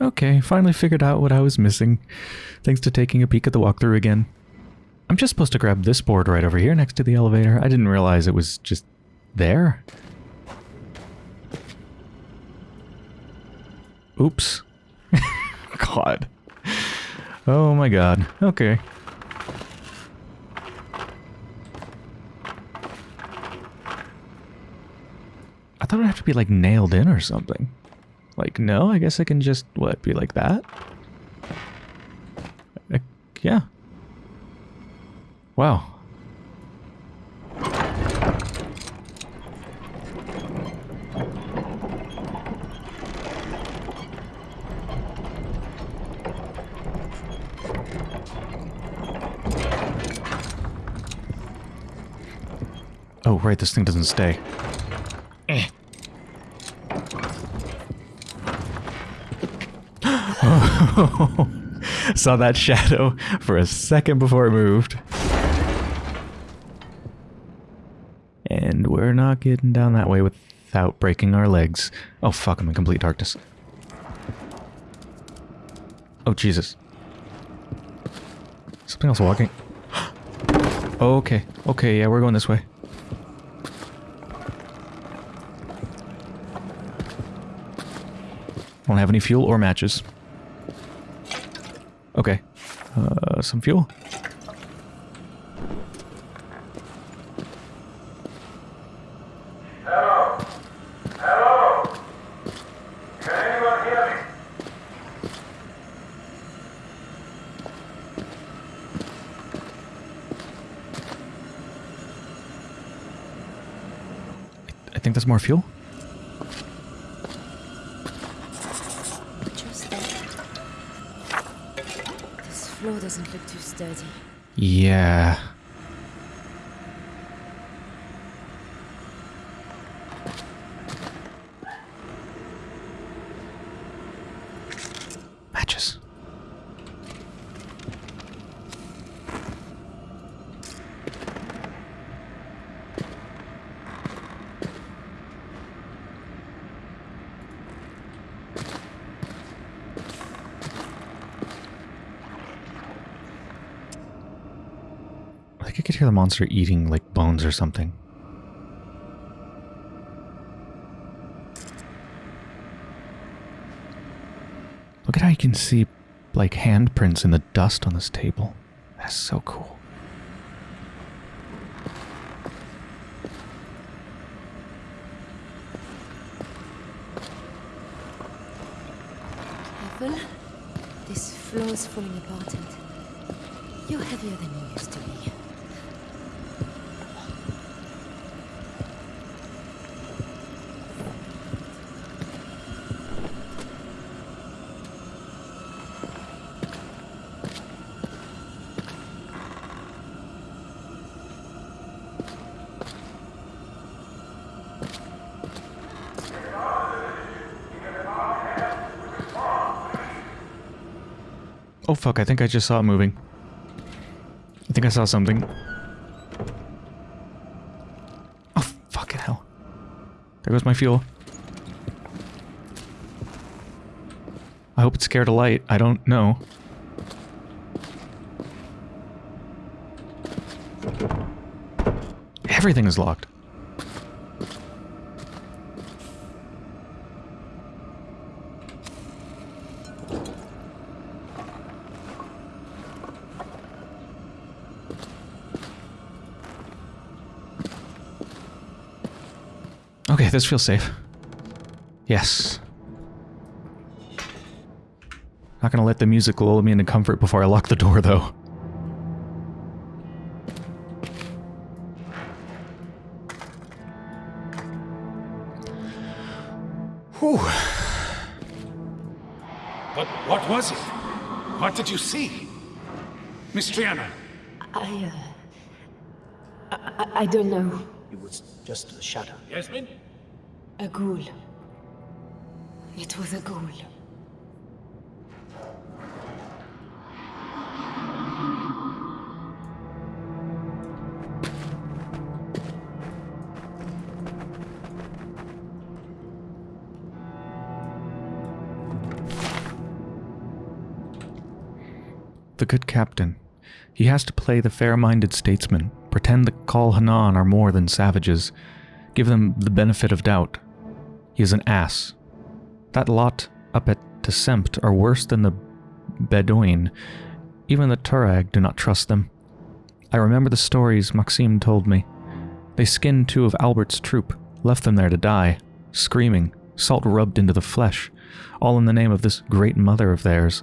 Okay, finally figured out what I was missing. Thanks to taking a peek at the walkthrough again. I'm just supposed to grab this board right over here next to the elevator. I didn't realize it was just there. Oops. god. Oh my god. Okay. I thought it'd have to be like nailed in or something. Like, no, I guess I can just, what, be like that? Yeah. Wow. Oh, right, this thing doesn't stay. Saw that shadow for a second before it moved. And we're not getting down that way without breaking our legs. Oh fuck, I'm in complete darkness. Oh Jesus. Something else walking. okay, okay, yeah, we're going this way. Don't have any fuel or matches. Okay. Uh, some fuel. Hello? Hello? Can anyone hear me? I think there's more fuel. Just there. This floor doesn't look too sturdy. Yeah. Matches. I think I could hear the monster eating like bones or something. Look at how you can see like handprints in the dust on this table. That's so cool. Careful. This floor's falling apart and you're heavier than you used to be. Oh fuck, I think I just saw it moving. I think I saw something. Oh fucking hell. There goes my fuel. I hope it's scared of light. I don't know. Everything is locked. Okay, this feels safe. Yes. Not gonna let the music lull me into comfort before I lock the door, though. Whew. But what was it? What did you see? Miss Trianon, I, uh. I, I- I don't know. It was just a shadow. Yasmin? A ghoul. It was a ghoul. The good captain. He has to play the fair minded statesman, pretend the Kel Hanan are more than savages, give them the benefit of doubt. He is an ass. That lot up at Tessempt are worse than the Bedouin. Even the Tuareg do not trust them. I remember the stories Maxime told me. They skinned two of Albert's troop, left them there to die, screaming, salt rubbed into the flesh, all in the name of this great mother of theirs.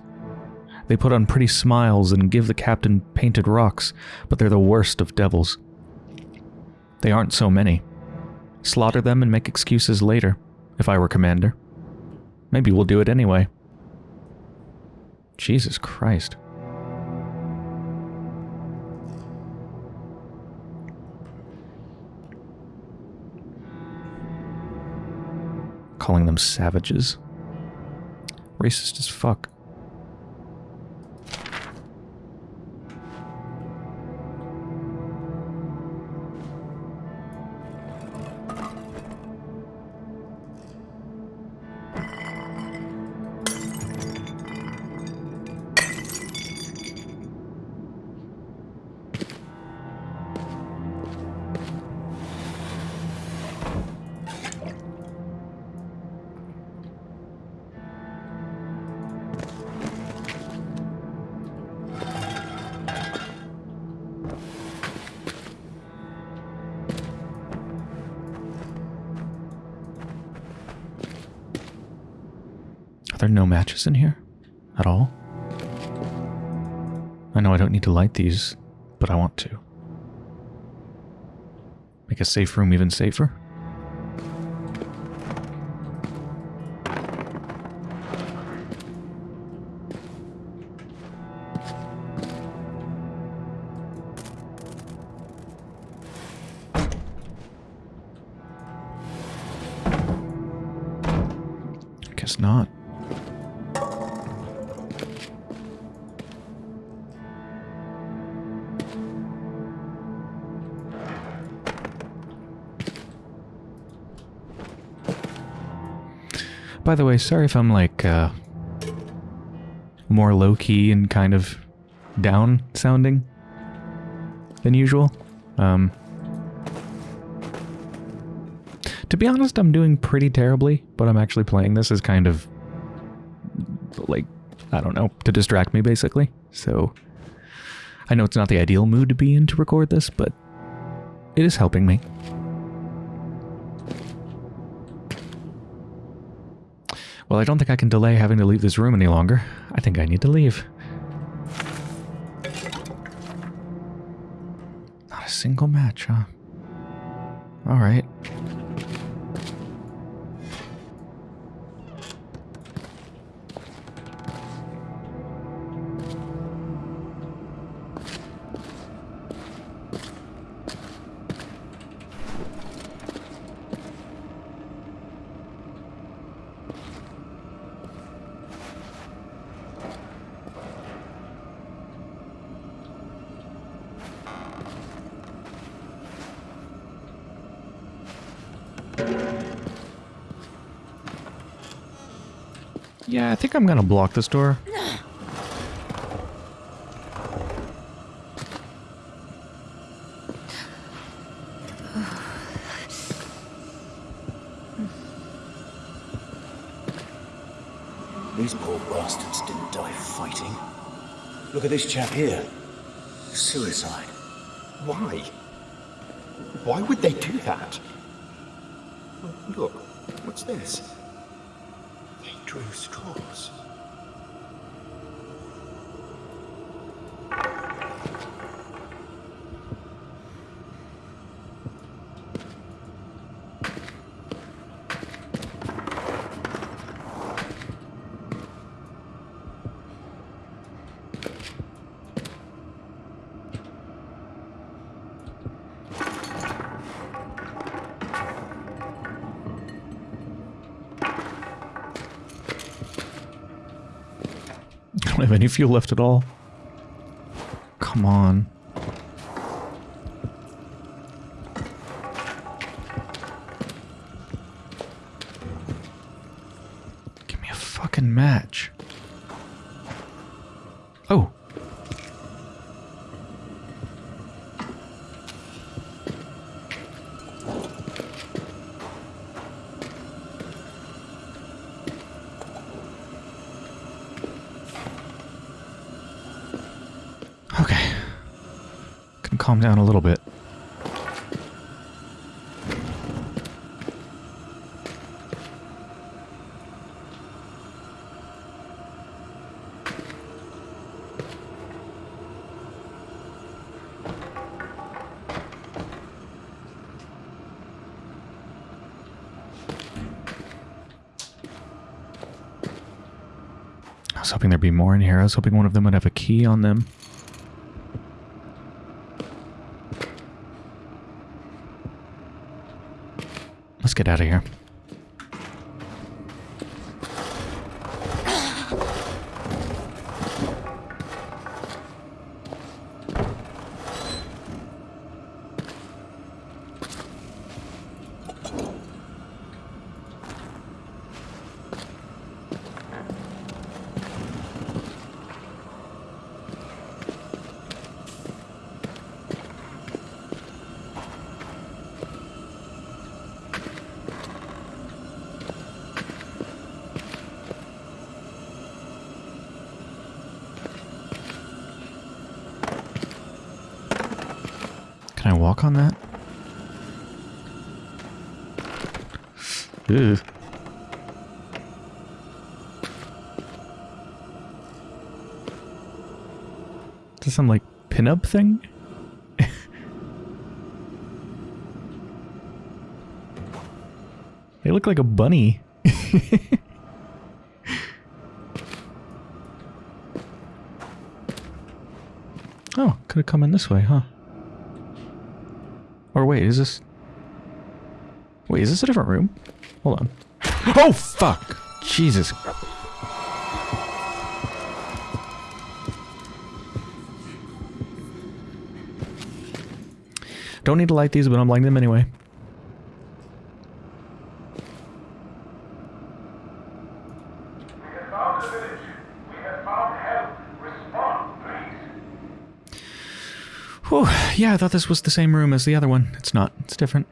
They put on pretty smiles and give the captain painted rocks, but they're the worst of devils. They aren't so many. Slaughter them and make excuses later, if I were commander. Maybe we'll do it anyway. Jesus Christ. Calling them savages. Racist as fuck. There no matches in here? At all? I know I don't need to light these, but I want to. Make a safe room even safer? By the way, sorry if I'm like uh, more low key and kind of down sounding than usual. Um, to be honest, I'm doing pretty terribly, but I'm actually playing this as kind of like I don't know to distract me basically. So I know it's not the ideal mood to be in to record this, but it is helping me. Well, I don't think I can delay having to leave this room any longer. I think I need to leave. Not a single match, huh? Alright. I'm gonna block this door. These poor bastards didn't die fighting. Look at this chap here. Suicide. Why? Why would they do that? Look, what's this? Don't have any fuel left at all. Come on. Calm down a little bit. I was hoping there'd be more in here. I was hoping one of them would have a key on them. Let's get out of here. Can I walk on that? Ugh. Is this some thing? they look like a bunny. oh, could have come in this way, huh? Or wait, is this... Wait, is this a different room? Hold on. Oh, fuck! Jesus. Don't need to light these, but I'm lighting them anyway. Whew, yeah, I thought this was the same room as the other one. It's not. It's different.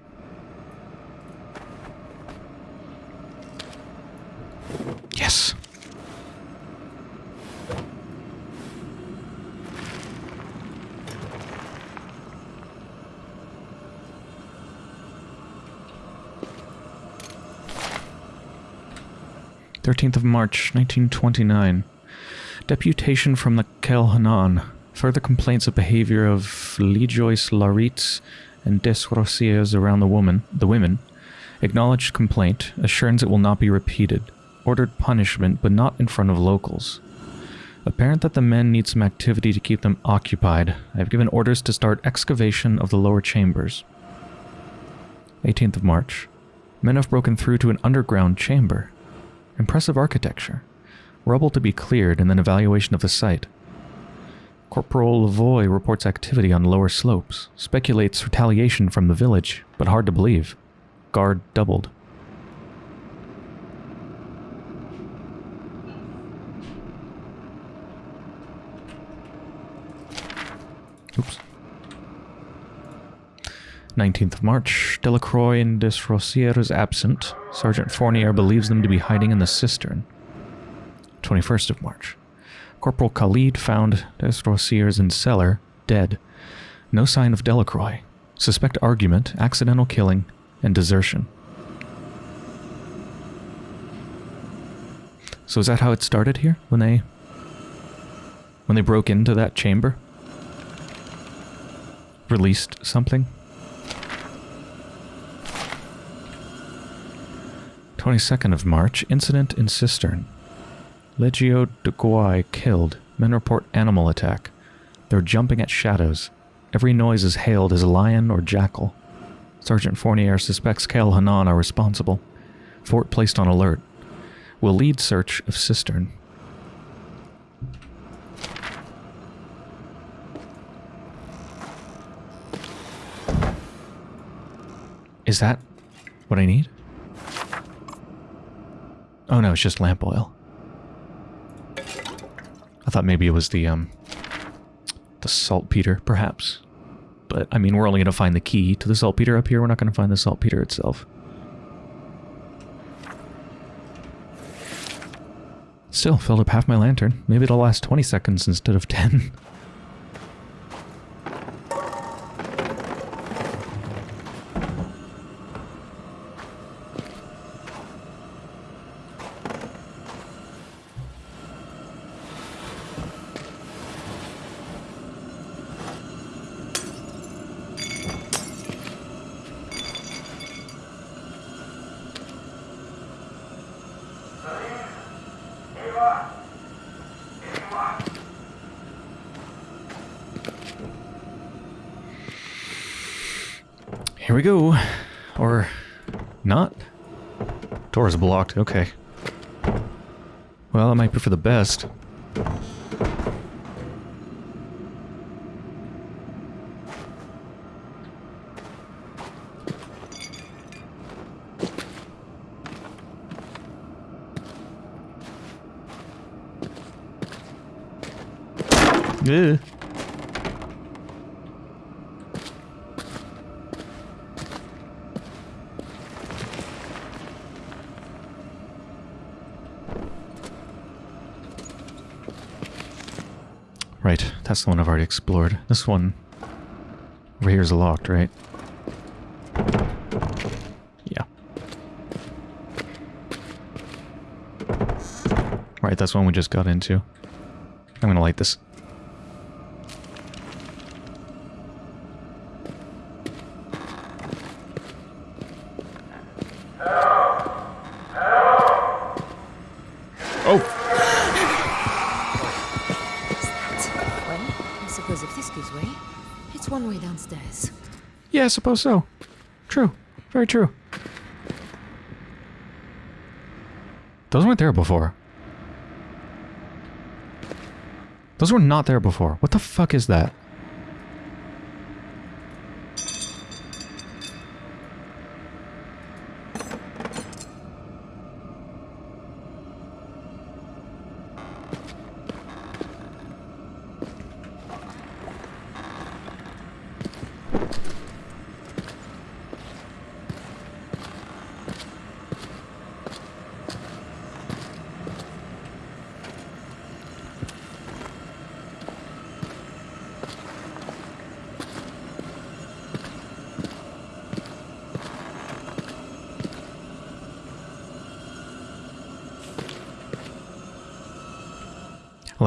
14th of March, 1929. Deputation from the Kel Hanan. Further complaints of behavior of Lejoyce Laritz and Desrosiers around the woman, the women. Acknowledged complaint, assurance it will not be repeated. Ordered punishment, but not in front of locals. Apparent that the men need some activity to keep them occupied. I have given orders to start excavation of the lower chambers. 18th of March. Men have broken through to an underground chamber. Impressive architecture. Rubble to be cleared and then evaluation of the site. Corporal Lavoy reports activity on lower slopes, speculates retaliation from the village, but hard to believe. Guard doubled. Oops. 19th of March. Delacroix and Desrosiers absent. Sergeant Fournier believes them to be hiding in the cistern. 21st of March. Corporal Khalid found Desrosiers in cellar, dead. No sign of Delacroix. Suspect argument, accidental killing, and desertion. So is that how it started here? When they... When they broke into that chamber? Released something? 22nd of March, incident in cistern. Legio de Guai killed. Men report animal attack. They're jumping at shadows. Every noise is hailed as a lion or jackal. Sergeant Fournier suspects Kel Hanan are responsible. Fort placed on alert. Will lead search of cistern. Is that what I need? Oh no, it's just lamp oil. I thought maybe it was the, um, the saltpeter, perhaps. But, I mean, we're only going to find the key to the saltpeter up here. We're not going to find the saltpeter itself. Still, filled up half my lantern. Maybe it'll last 20 seconds instead of 10. Here we go. Or not. Door is blocked. Okay. Well, that might be for the best. Ugh. Right, that's the one I've already explored. This one over here is locked, right? Yeah. Right, that's one we just got into. I'm gonna light this. Suppose so. True. Very true. Those weren't there before. Those were not there before. What the fuck is that?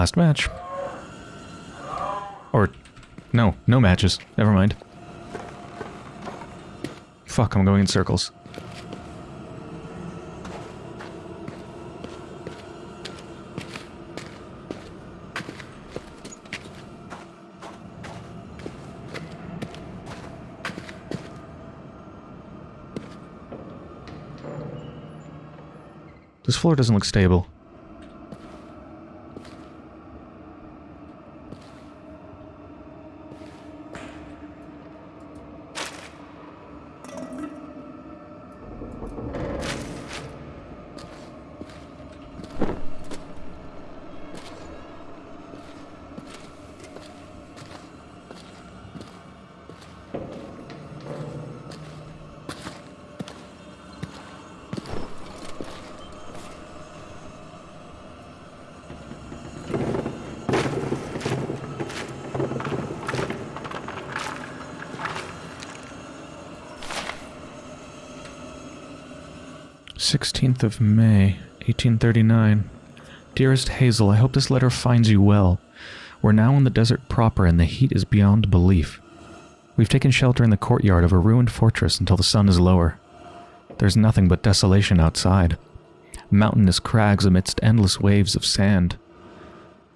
Last match. Or, no, no matches. Never mind. Fuck, I'm going in circles. This floor doesn't look stable. Sixteenth of May, 1839. Dearest Hazel, I hope this letter finds you well. We're now in the desert proper and the heat is beyond belief. We've taken shelter in the courtyard of a ruined fortress until the sun is lower. There's nothing but desolation outside. Mountainous crags amidst endless waves of sand.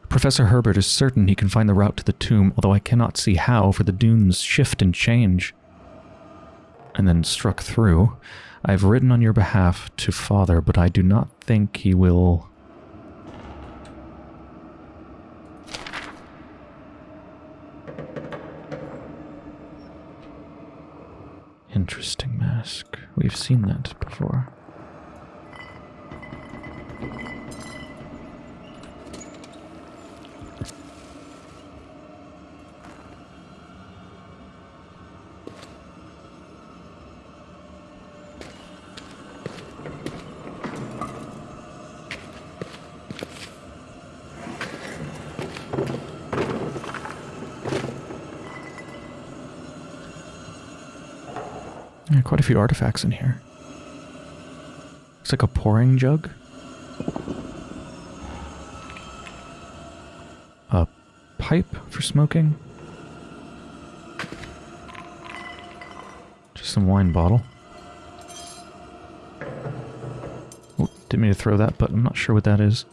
Professor Herbert is certain he can find the route to the tomb, although I cannot see how, for the dunes shift and change. And then struck through. I've written on your behalf to father, but I do not think he will... Interesting mask. We've seen that before. Quite a few artifacts in here. Looks like a pouring jug. A pipe for smoking. Just some wine bottle. Didn't mean to throw that, but I'm not sure what that is.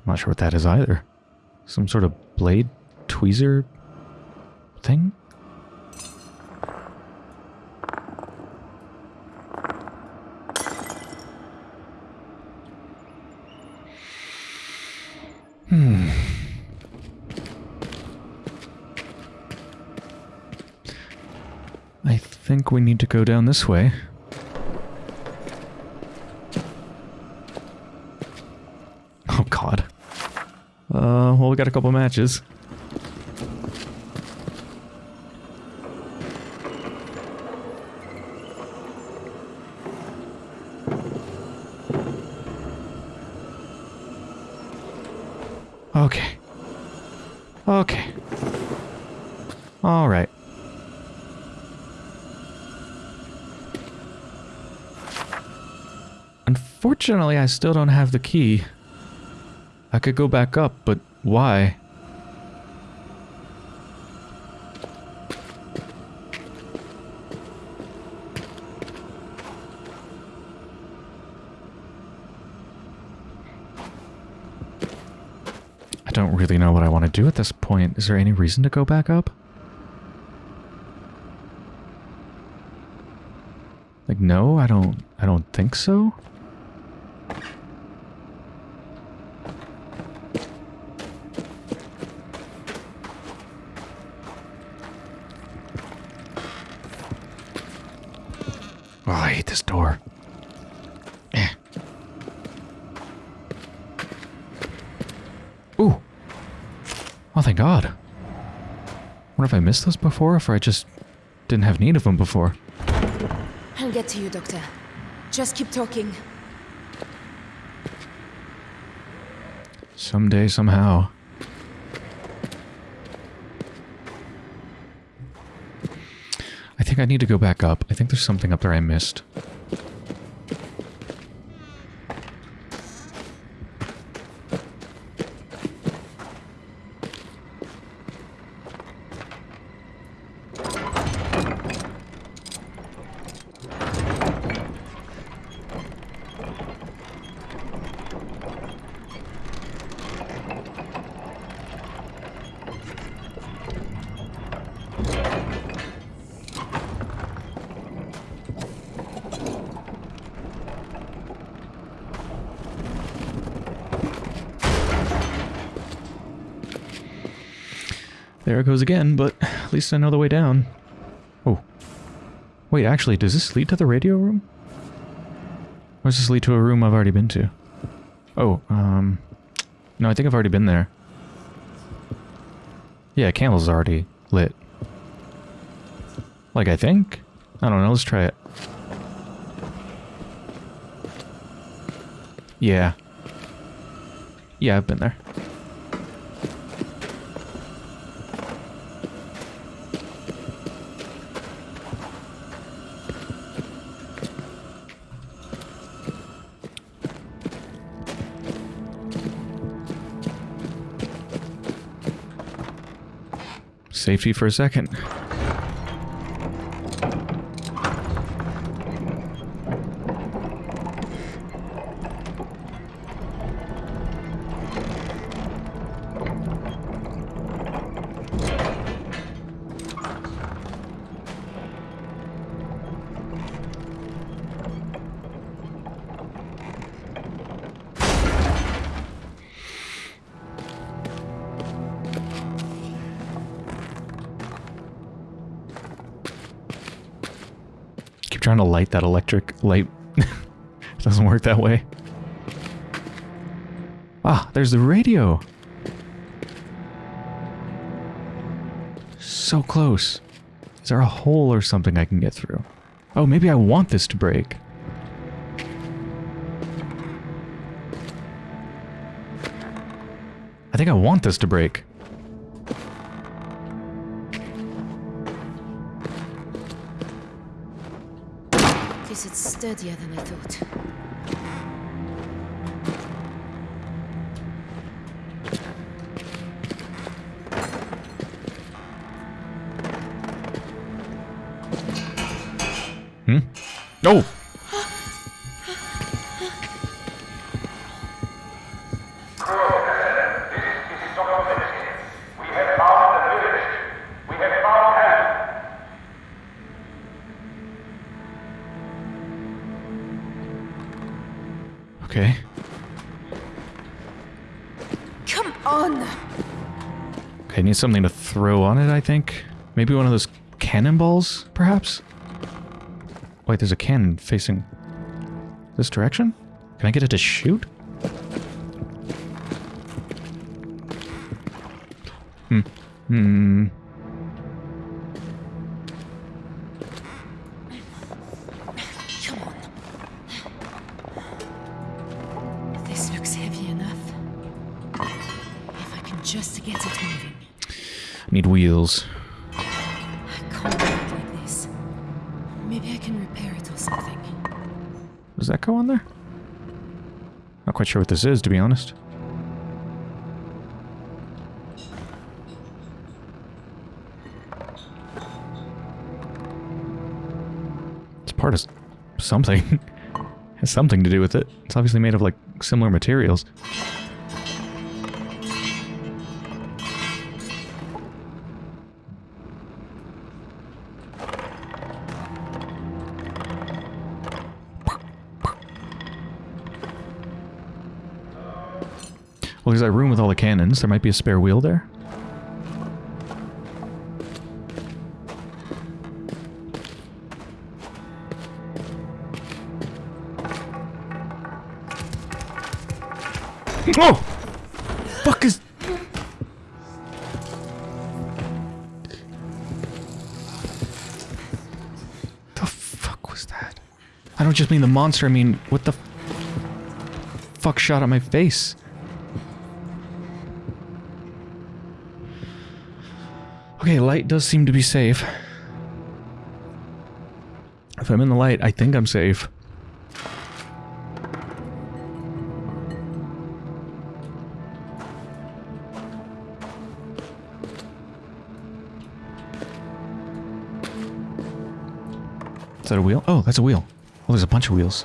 I'm not sure what that is either. Some sort of blade tweezer Hmm. I think we need to go down this way. Oh god. Uh, well, we got a couple matches. Okay. Okay. All right. Unfortunately, I still don't have the key. I could go back up, but why? I don't really know what I want to do at this point. Is there any reason to go back up? Like no, I don't I don't think so. Oh, I hate this door. Eh. Ooh. Oh, thank God. Wonder if I missed those before, if I just didn't have need of them before. I'll get to you, Doctor. Just keep talking. Someday, somehow. I think I need to go back up. I think there's something up there I missed. It goes again, but at least I know the way down. Oh. Wait, actually, does this lead to the radio room? Or does this lead to a room I've already been to? Oh, um... No, I think I've already been there. Yeah, candle's already lit. Like, I think? I don't know, let's try it. Yeah. Yeah, I've been there. Safety for a second. That electric light. doesn't work that way. Ah, there's the radio. So close. Is there a hole or something I can get through? Oh, maybe I want this to break. I think I want this to break. Sturdier than I thought. Hmm? Oh! Need something to throw on it, I think. Maybe one of those cannonballs, perhaps? Wait, there's a cannon facing this direction? Can I get it to shoot? Hmm. Hmm. Quite sure what this is, to be honest. It's part of something. Has something to do with it. It's obviously made of, like, similar materials. Cannons. There might be a spare wheel there. Oh! Fuck is... The fuck was that? I don't just mean the monster, I mean, what the fuck shot at my face? Okay, light does seem to be safe. If I'm in the light, I think I'm safe. Is that a wheel? Oh, that's a wheel. Oh, there's a bunch of wheels.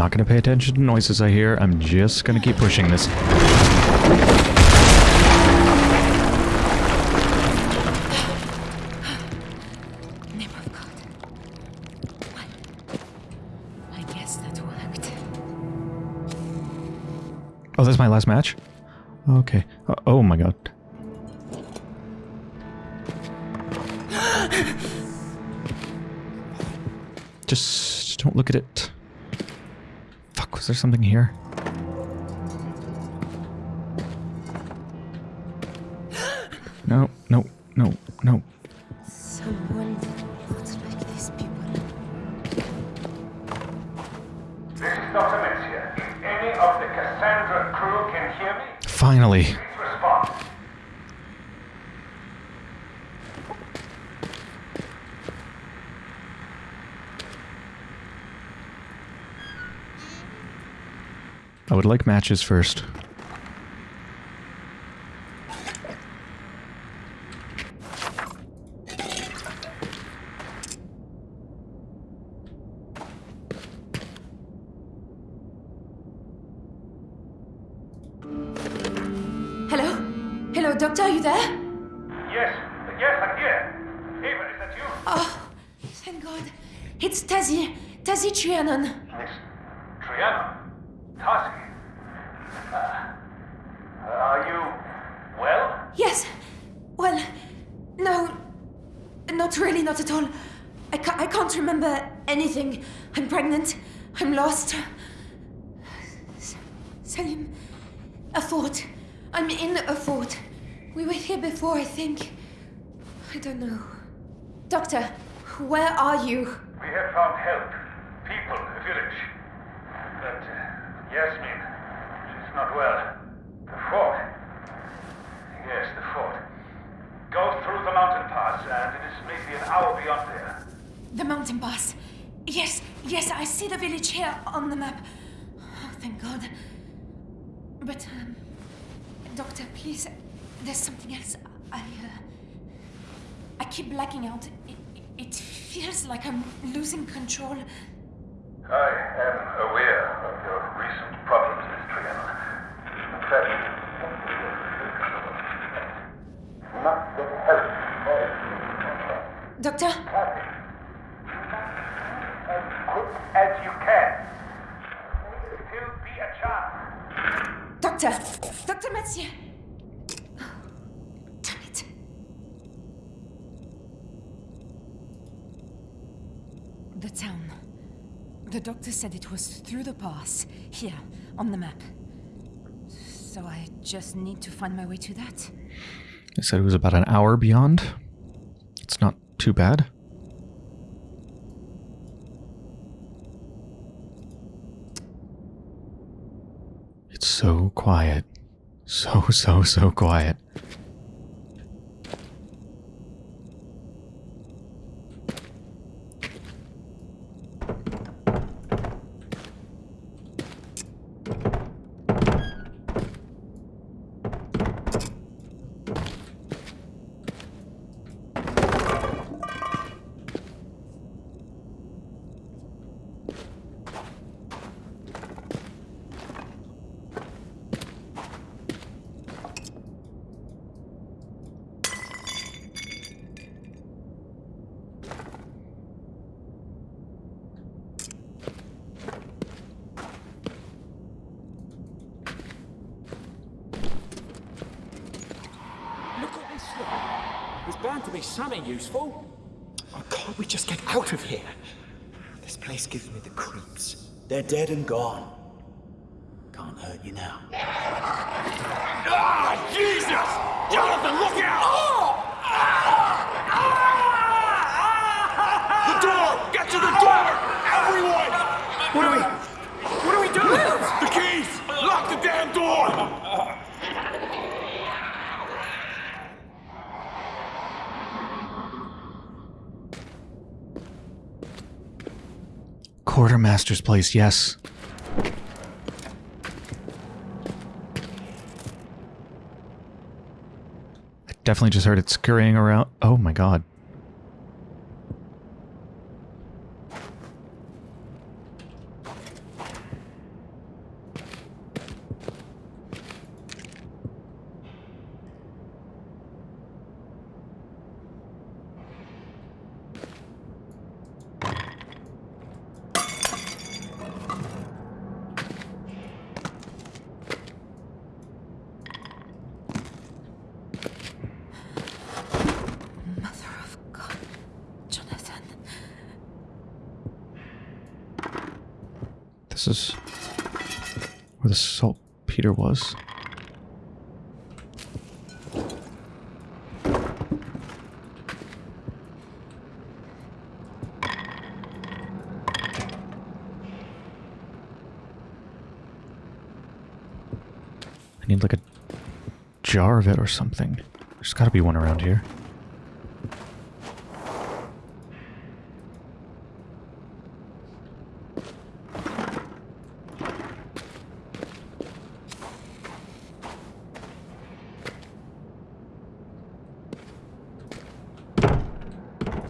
Not going to pay attention to noises I hear. I'm just going to keep pushing this. Oh, that's my last match? Okay. Uh, oh my god. Just don't look at it. Fuck, there something here? No, no, no, no. Someone not like these people. This is Dr. Metzger. If any of the Cassandra crew can hear me, Finally. I would like matches first. Where are you? We have found help. People, a village. But uh, Yasmin, she's not well. The fort. Yes, the fort. Go through the mountain pass. and it is maybe an hour beyond there. The mountain pass. Yes, yes, I see the village here on the map. Oh, thank God. But, um, Doctor, please, there's something else. I, uh, I keep blacking out. It, it feels like I'm losing control. I am aware of your recent problems, Miss Trianon. In fact, not get help. Doctor? As quick as you can. Still be a chance. Doctor! Dr. Mathieu! Damn it. The town. The doctor said it was through the pass, here, on the map. So I just need to find my way to that. They said it was about an hour beyond. It's not too bad. It's so quiet. So, so, so quiet. Look at this lot. There's bound to be something useful. Oh, can't we just get out of here? This place gives me the creeps. They're dead and gone. Can't hurt you now. Ah, Jesus! Jonathan, look out! The door! Get to the door! Everyone! What do we... What do we do? The keys! Lock the damn door! Quartermaster's place, yes. I definitely just heard it scurrying around. Oh my god. Mother of God. Jonathan. This is where the saltpeter was. I need like a jar of it or something. There's gotta be one around here.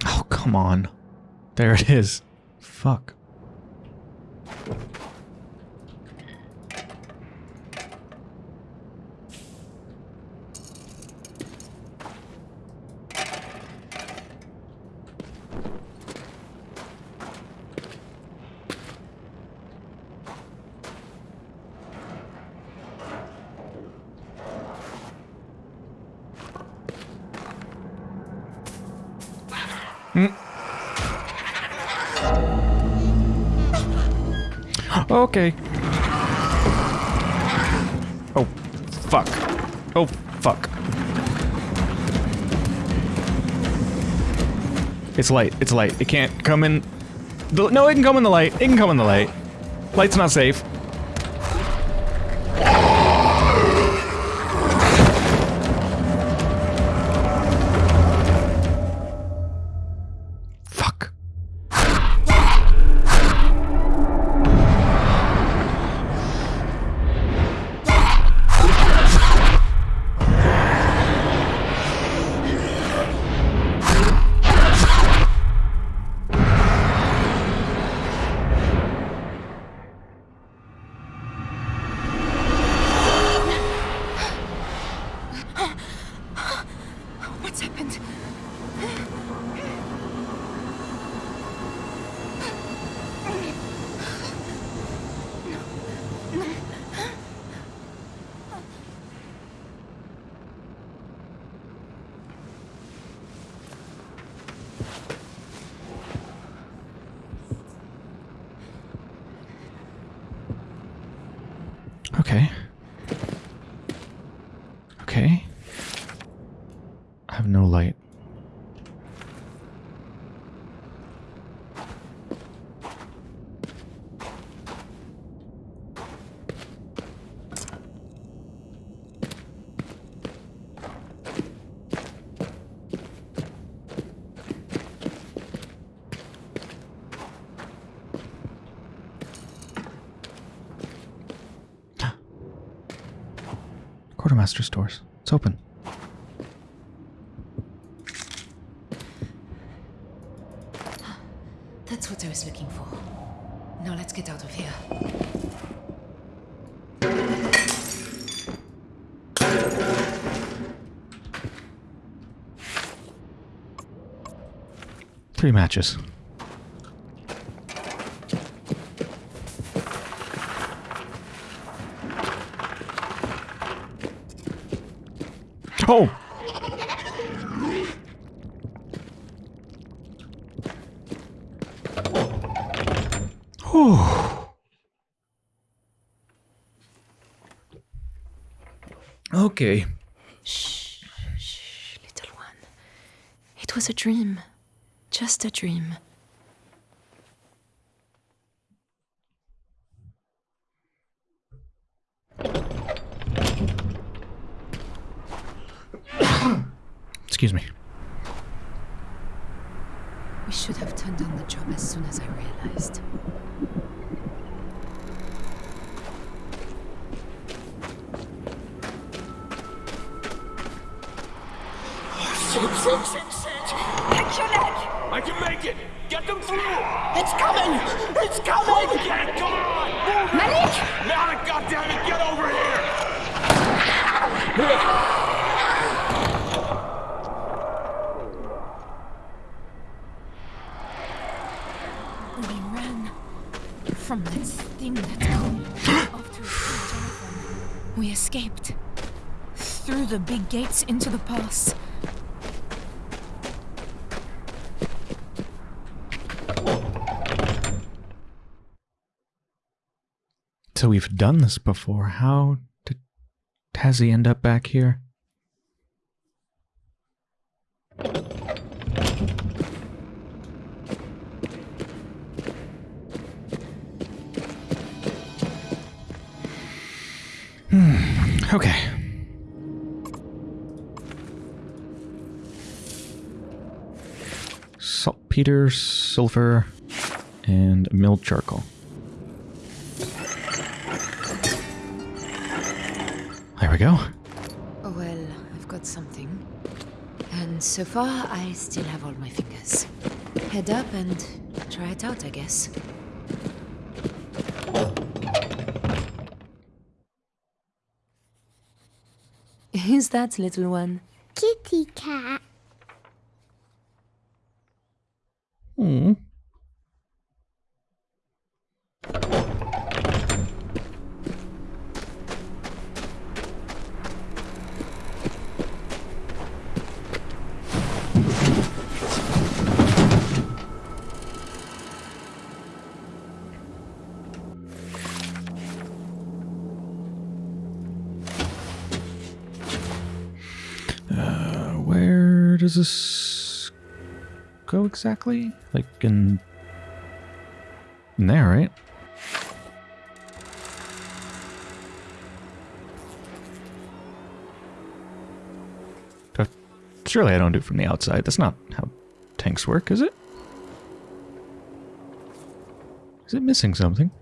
Oh, come on. There it is. Fuck. It's light. It's light. It can't come in... The, no, it can come in the light. It can come in the light. Light's not safe. Quartermaster stores. It's open. That's what I was looking for. Now let's get out of here. Three matches. Oh! Whew. Okay. Shh, shh, little one. It was a dream. Just a dream. Excuse me. Thing that came after Jonathan. We escaped through the big gates into the pass. So we've done this before. How did Tasi end up back here? Okay. Saltpeter, sulfur, and milled charcoal. There we go. Oh well, I've got something. And so far, I still have all my fingers. Head up and try it out, I guess. That little one? Kitty cat. Does this go exactly? Like in, in there, right? Surely I don't do it from the outside. That's not how tanks work, is it? Is it missing something?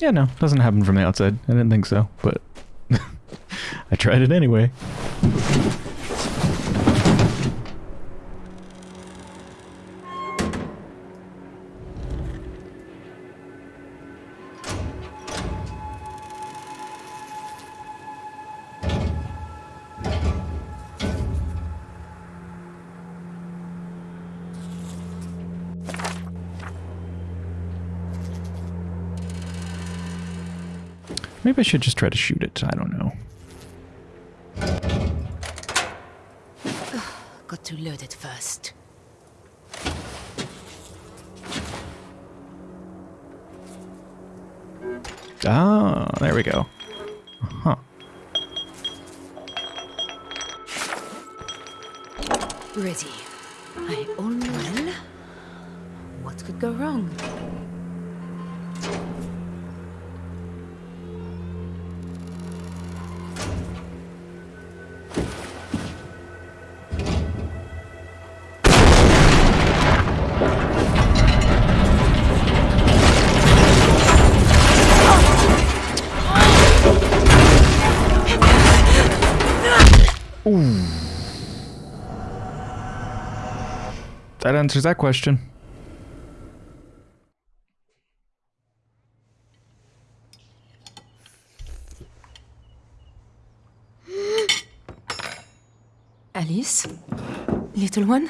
Yeah, no, doesn't happen from the outside. I didn't think so, but I tried it anyway. Maybe I should just try to shoot it. I don't know. Got to load it first. Ah, there we go. Huh. Ready. I almost... Well, what could go wrong? That answers that question. Alice? Little one?